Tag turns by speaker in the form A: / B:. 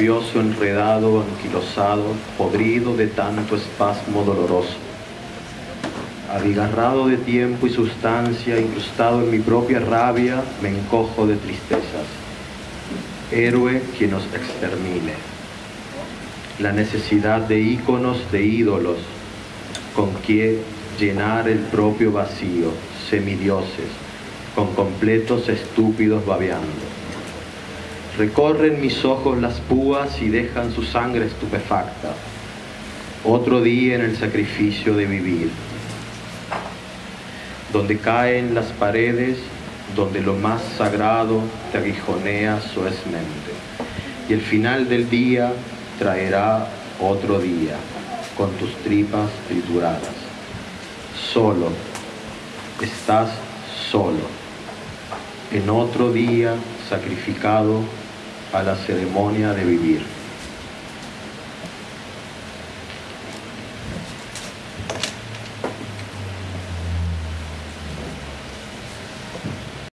A: nervioso, enredado, anquilosado, podrido de tanto espasmo doloroso. Abigarrado de tiempo y sustancia, incrustado en mi propia rabia, me encojo de tristezas. Héroe que nos extermine. La necesidad de íconos, de ídolos, con que llenar el propio vacío, semidioses, con completos estúpidos babeando. Recorren mis ojos las púas y dejan su sangre estupefacta. Otro día en el sacrificio de vivir. Donde caen las paredes, donde lo más sagrado te aguijonea suezmente. Y el final del día traerá otro día con tus tripas trituradas. Solo, estás solo. En otro día sacrificado a la ceremonia de vivir.